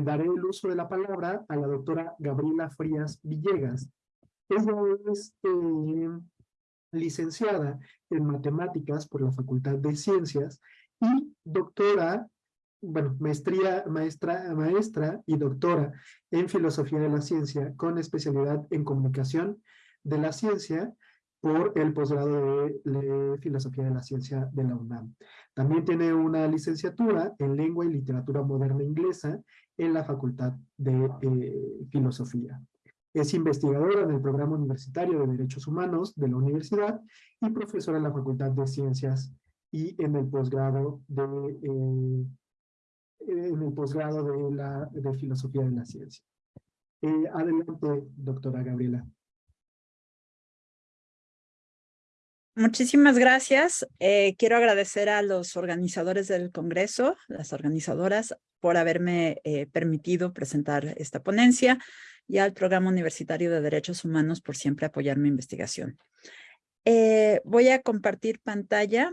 daré el uso de la palabra a la doctora Gabriela Frías Villegas. Ella es eh, licenciada en matemáticas por la Facultad de Ciencias y doctora, bueno, maestría, maestra, maestra y doctora en filosofía de la ciencia con especialidad en comunicación de la ciencia por el posgrado de, Filosofía de la Ciencia de la UNAM. También tiene una licenciatura en Lengua y Literatura Moderna Inglesa en la Facultad de eh, Filosofía. Es investigadora en el Programa Universitario de Derechos Humanos de la universidad y profesora en la Facultad de Ciencias y en el posgrado de, eh, en el posgrado de, la, de Filosofía de la Ciencia. Eh, adelante, doctora Gabriela. Muchísimas gracias. Eh, quiero agradecer a los organizadores del Congreso, las organizadoras, por haberme eh, permitido presentar esta ponencia y al Programa Universitario de Derechos Humanos por siempre apoyar mi investigación. Eh, voy a compartir pantalla.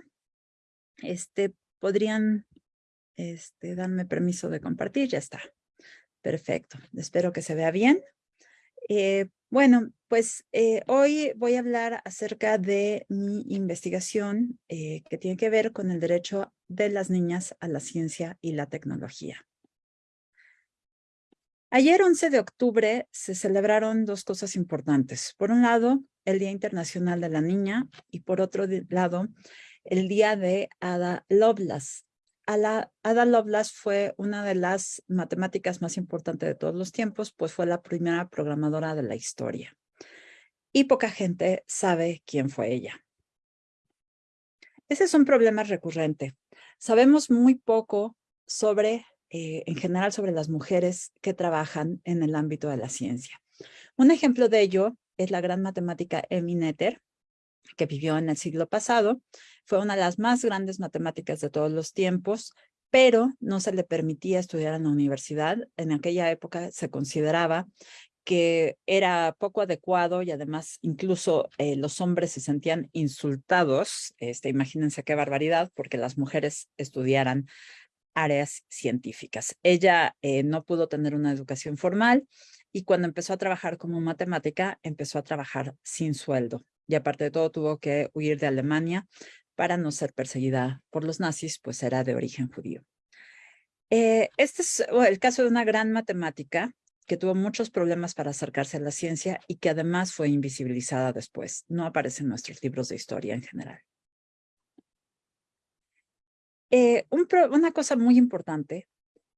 Este, ¿Podrían este, darme permiso de compartir? Ya está. Perfecto. Espero que se vea bien. Bueno, pues eh, hoy voy a hablar acerca de mi investigación eh, que tiene que ver con el derecho de las niñas a la ciencia y la tecnología. Ayer, 11 de octubre, se celebraron dos cosas importantes. Por un lado, el Día Internacional de la Niña y por otro lado, el Día de Ada Lovelace, Ada Lovelace fue una de las matemáticas más importantes de todos los tiempos, pues fue la primera programadora de la historia. Y poca gente sabe quién fue ella. Ese es un problema recurrente. Sabemos muy poco sobre, eh, en general, sobre las mujeres que trabajan en el ámbito de la ciencia. Un ejemplo de ello es la gran matemática Emmy Noether, que vivió en el siglo pasado. Fue una de las más grandes matemáticas de todos los tiempos, pero no se le permitía estudiar en la universidad. En aquella época se consideraba que era poco adecuado y además incluso eh, los hombres se sentían insultados, este, imagínense qué barbaridad, porque las mujeres estudiaran áreas científicas. Ella eh, no pudo tener una educación formal y cuando empezó a trabajar como matemática, empezó a trabajar sin sueldo y aparte de todo tuvo que huir de Alemania para no ser perseguida por los nazis, pues era de origen judío. Eh, este es el caso de una gran matemática que tuvo muchos problemas para acercarse a la ciencia y que además fue invisibilizada después. No aparece en nuestros libros de historia en general. Eh, una cosa muy importante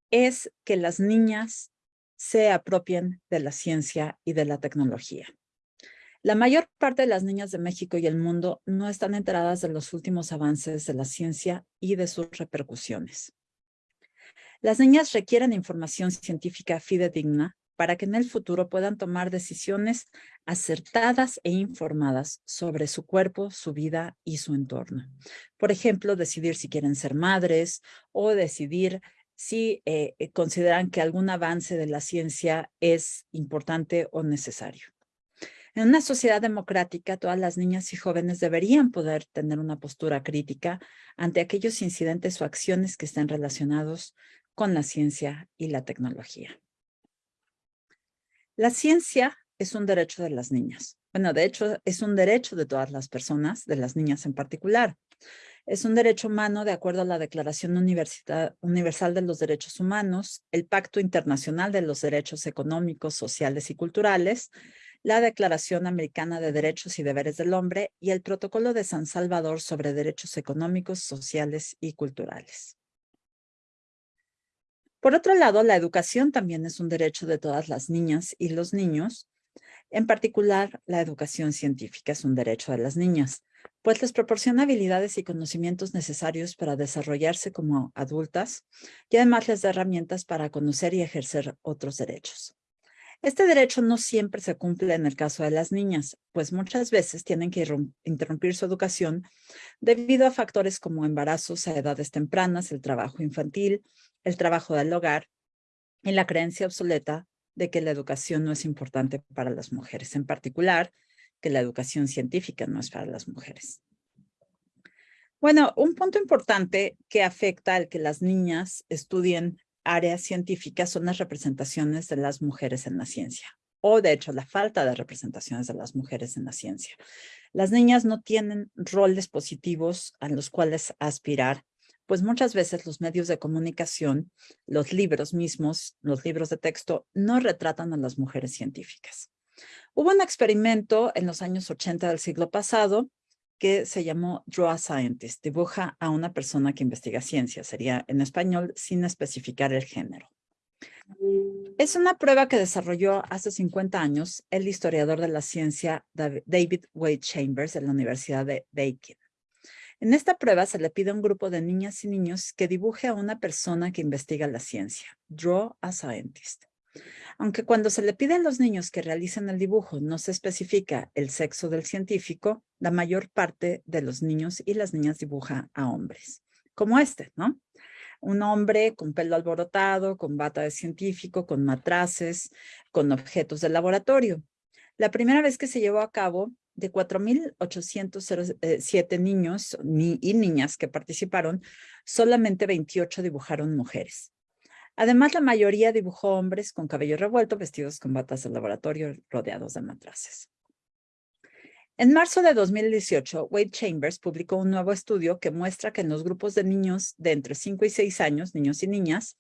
es que las niñas se apropien de la ciencia y de la tecnología. La mayor parte de las niñas de México y el mundo no están enteradas de los últimos avances de la ciencia y de sus repercusiones. Las niñas requieren información científica fidedigna para que en el futuro puedan tomar decisiones acertadas e informadas sobre su cuerpo, su vida y su entorno. Por ejemplo, decidir si quieren ser madres o decidir si eh, consideran que algún avance de la ciencia es importante o necesario. En una sociedad democrática, todas las niñas y jóvenes deberían poder tener una postura crítica ante aquellos incidentes o acciones que estén relacionados con la ciencia y la tecnología. La ciencia es un derecho de las niñas. Bueno, de hecho, es un derecho de todas las personas, de las niñas en particular. Es un derecho humano de acuerdo a la Declaración Universal de los Derechos Humanos, el Pacto Internacional de los Derechos Económicos, Sociales y Culturales, la Declaración Americana de Derechos y Deberes del Hombre y el Protocolo de San Salvador sobre Derechos Económicos, Sociales y Culturales. Por otro lado, la educación también es un derecho de todas las niñas y los niños. En particular, la educación científica es un derecho de las niñas, pues les proporciona habilidades y conocimientos necesarios para desarrollarse como adultas y además les da herramientas para conocer y ejercer otros derechos. Este derecho no siempre se cumple en el caso de las niñas, pues muchas veces tienen que interrumpir su educación debido a factores como embarazos a edades tempranas, el trabajo infantil, el trabajo del hogar y la creencia obsoleta de que la educación no es importante para las mujeres, en particular que la educación científica no es para las mujeres. Bueno, un punto importante que afecta al que las niñas estudien área científica son las representaciones de las mujeres en la ciencia o de hecho la falta de representaciones de las mujeres en la ciencia. Las niñas no tienen roles positivos a los cuales aspirar, pues muchas veces los medios de comunicación, los libros mismos, los libros de texto, no retratan a las mujeres científicas. Hubo un experimento en los años 80 del siglo pasado que se llamó Draw a Scientist, dibuja a una persona que investiga ciencia, sería en español sin especificar el género. Es una prueba que desarrolló hace 50 años el historiador de la ciencia David Wade Chambers de la Universidad de Bacon. En esta prueba se le pide a un grupo de niñas y niños que dibuje a una persona que investiga la ciencia. Draw a scientist. Aunque cuando se le pide a los niños que realicen el dibujo no se especifica el sexo del científico, la mayor parte de los niños y las niñas dibuja a hombres, como este, ¿no? un hombre con pelo alborotado, con bata de científico, con matraces, con objetos de laboratorio. La primera vez que se llevó a cabo, de 4.807 niños y niñas que participaron, solamente 28 dibujaron mujeres. Además, la mayoría dibujó hombres con cabello revuelto, vestidos con batas de laboratorio, rodeados de matraces. En marzo de 2018, Wade Chambers publicó un nuevo estudio que muestra que en los grupos de niños de entre 5 y 6 años, niños y niñas,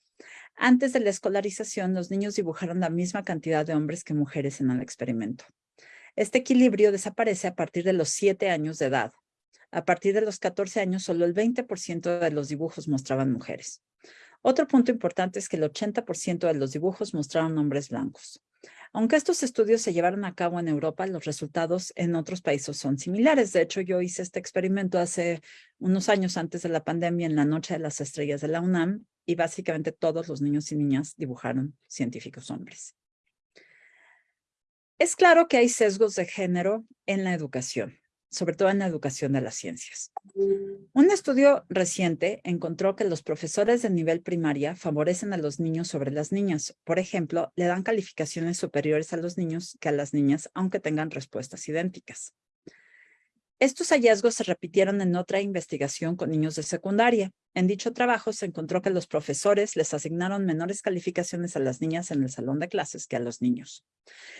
antes de la escolarización, los niños dibujaron la misma cantidad de hombres que mujeres en el experimento. Este equilibrio desaparece a partir de los 7 años de edad. A partir de los 14 años, solo el 20% de los dibujos mostraban mujeres. Otro punto importante es que el 80% de los dibujos mostraron hombres blancos. Aunque estos estudios se llevaron a cabo en Europa, los resultados en otros países son similares. De hecho, yo hice este experimento hace unos años antes de la pandemia en la Noche de las Estrellas de la UNAM y básicamente todos los niños y niñas dibujaron científicos hombres. Es claro que hay sesgos de género en la educación sobre todo en la educación de las ciencias. Un estudio reciente encontró que los profesores de nivel primaria favorecen a los niños sobre las niñas. Por ejemplo, le dan calificaciones superiores a los niños que a las niñas, aunque tengan respuestas idénticas. Estos hallazgos se repitieron en otra investigación con niños de secundaria. En dicho trabajo se encontró que los profesores les asignaron menores calificaciones a las niñas en el salón de clases que a los niños.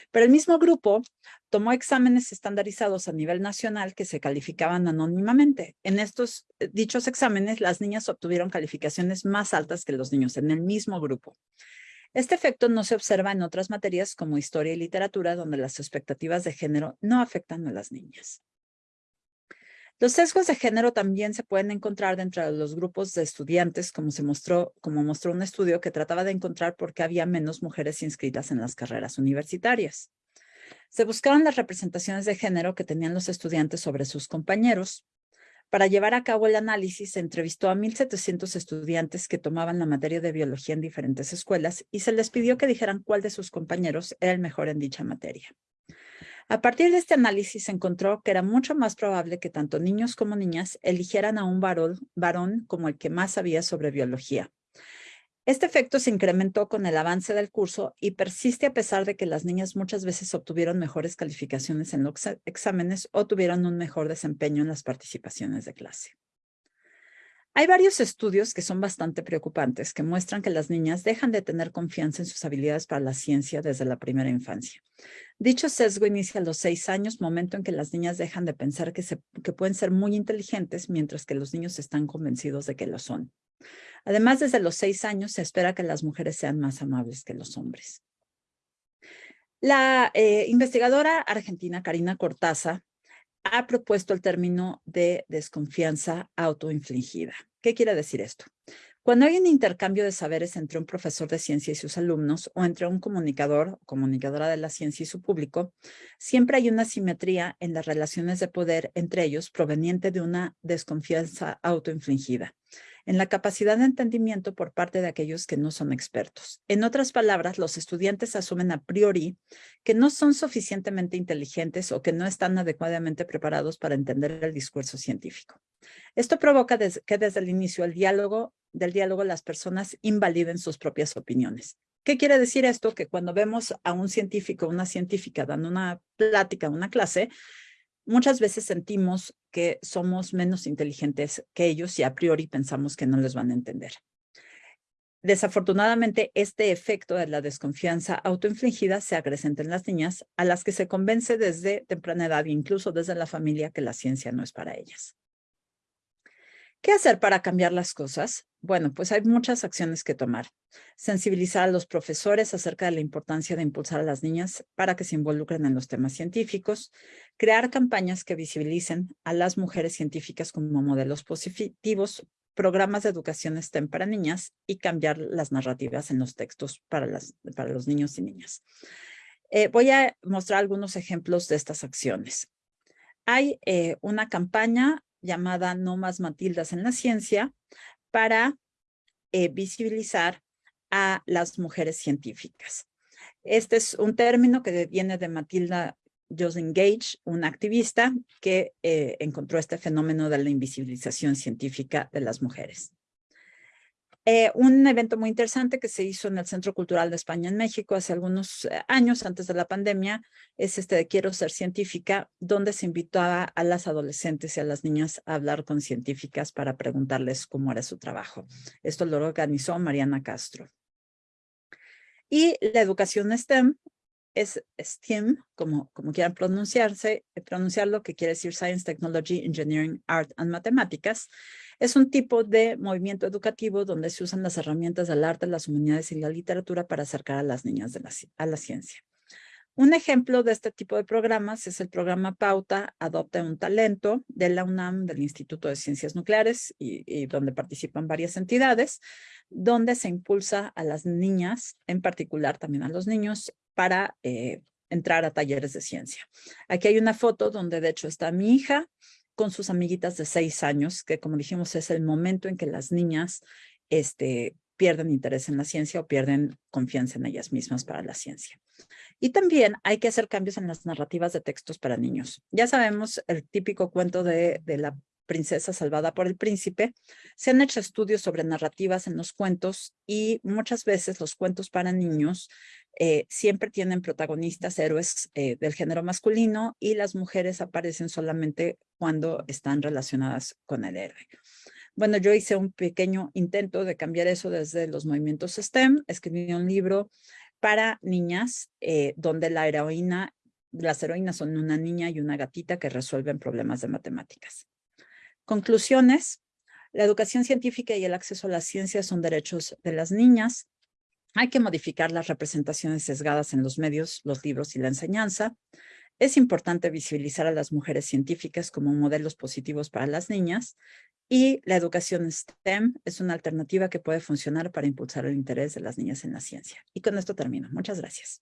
Pero el mismo grupo tomó exámenes estandarizados a nivel nacional que se calificaban anónimamente. En estos eh, dichos exámenes, las niñas obtuvieron calificaciones más altas que los niños en el mismo grupo. Este efecto no se observa en otras materias como historia y literatura, donde las expectativas de género no afectan a las niñas. Los sesgos de género también se pueden encontrar dentro de los grupos de estudiantes, como se mostró, como mostró un estudio que trataba de encontrar por qué había menos mujeres inscritas en las carreras universitarias. Se buscaron las representaciones de género que tenían los estudiantes sobre sus compañeros. Para llevar a cabo el análisis, se entrevistó a 1,700 estudiantes que tomaban la materia de biología en diferentes escuelas y se les pidió que dijeran cuál de sus compañeros era el mejor en dicha materia. A partir de este análisis se encontró que era mucho más probable que tanto niños como niñas eligieran a un varón, como el que más sabía sobre biología. Este efecto se incrementó con el avance del curso y persiste a pesar de que las niñas muchas veces obtuvieron mejores calificaciones en los exámenes o tuvieron un mejor desempeño en las participaciones de clase. Hay varios estudios que son bastante preocupantes que muestran que las niñas dejan de tener confianza en sus habilidades para la ciencia desde la primera infancia. Dicho sesgo inicia a los seis años, momento en que las niñas dejan de pensar que, que pueden ser muy inteligentes, mientras que los niños están convencidos de que lo son. Además, desde los seis años se espera que las mujeres sean más amables que los hombres. La eh, investigadora argentina Karina Cortaza ha propuesto el término de desconfianza autoinfligida. ¿Qué quiere decir esto? Cuando hay un intercambio de saberes entre un profesor de ciencia y sus alumnos o entre un comunicador o comunicadora de la ciencia y su público, siempre hay una simetría en las relaciones de poder entre ellos proveniente de una desconfianza autoinfligida en la capacidad de entendimiento por parte de aquellos que no son expertos. En otras palabras, los estudiantes asumen a priori que no son suficientemente inteligentes o que no están adecuadamente preparados para entender el discurso científico. Esto provoca que desde el inicio del diálogo, del diálogo las personas invaliden sus propias opiniones. ¿Qué quiere decir esto? Que cuando vemos a un científico una científica dando una plática, una clase, muchas veces sentimos que somos menos inteligentes que ellos y a priori pensamos que no les van a entender. Desafortunadamente, este efecto de la desconfianza autoinfligida se acrecenta en las niñas, a las que se convence desde temprana edad, incluso desde la familia, que la ciencia no es para ellas. ¿Qué hacer para cambiar las cosas? Bueno, pues hay muchas acciones que tomar. Sensibilizar a los profesores acerca de la importancia de impulsar a las niñas para que se involucren en los temas científicos, crear campañas que visibilicen a las mujeres científicas como modelos positivos, programas de educación STEM para niñas y cambiar las narrativas en los textos para, las, para los niños y niñas. Eh, voy a mostrar algunos ejemplos de estas acciones. Hay eh, una campaña llamada No más Matildas en la ciencia para eh, visibilizar a las mujeres científicas. Este es un término que viene de Matilda Josen Gage, una activista que eh, encontró este fenómeno de la invisibilización científica de las mujeres. Eh, un evento muy interesante que se hizo en el Centro Cultural de España en México hace algunos eh, años antes de la pandemia es este de Quiero ser científica, donde se invitaba a las adolescentes y a las niñas a hablar con científicas para preguntarles cómo era su trabajo. Esto lo organizó Mariana Castro. Y la educación STEM es STEM, como, como quieran pronunciarse, eh, pronunciarlo, que quiere decir Science, Technology, Engineering, Art and Mathematics, es un tipo de movimiento educativo donde se usan las herramientas del arte, las humanidades y la literatura para acercar a las niñas de la, a la ciencia. Un ejemplo de este tipo de programas es el programa Pauta Adopta un Talento de la UNAM, del Instituto de Ciencias Nucleares, y, donde participan varias entidades, donde se impulsa a las niñas, en particular también a los niños, para eh, entrar a talleres de ciencia. Aquí hay una foto donde de hecho está mi hija con sus amiguitas de seis años, que como dijimos es el momento en que las niñas este, pierden interés en la ciencia o pierden confianza en ellas mismas para la ciencia. Y también hay que hacer cambios en las narrativas de textos para niños. Ya sabemos el típico cuento de, de la princesa salvada por el príncipe, se han hecho estudios sobre narrativas en los cuentos y muchas veces los cuentos para niños eh, siempre tienen protagonistas héroes eh, del género masculino y las mujeres aparecen solamente cuando están relacionadas con el héroe. Bueno, yo hice un pequeño intento de cambiar eso desde los movimientos STEM, escribí un libro para niñas eh, donde la heroína, las heroínas son una niña y una gatita que resuelven problemas de matemáticas. Conclusiones. La educación científica y el acceso a la ciencia son derechos de las niñas. Hay que modificar las representaciones sesgadas en los medios, los libros y la enseñanza. Es importante visibilizar a las mujeres científicas como modelos positivos para las niñas y la educación STEM es una alternativa que puede funcionar para impulsar el interés de las niñas en la ciencia. Y con esto termino. Muchas gracias.